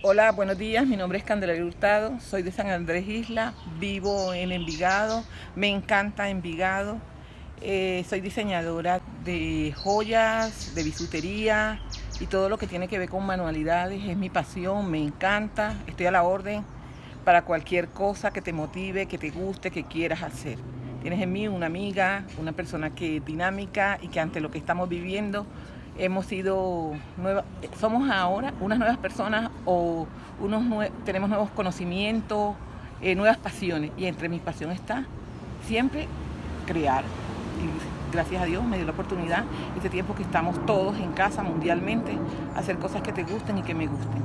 Hola, buenos días. Mi nombre es Candelaria Hurtado. Soy de San Andrés Isla. Vivo en Envigado. Me encanta Envigado. Eh, soy diseñadora de joyas, de bisutería y todo lo que tiene que ver con manualidades. Es mi pasión, me encanta. Estoy a la orden para cualquier cosa que te motive, que te guste, que quieras hacer. Tienes en mí una amiga, una persona que es dinámica y que ante lo que estamos viviendo hemos sido nuevas, somos ahora unas nuevas personas o unos tenemos nuevos conocimientos, eh, nuevas pasiones y entre mis pasiones está siempre crear. Y gracias a Dios me dio la oportunidad, este tiempo que estamos todos en casa mundialmente, hacer cosas que te gusten y que me gusten.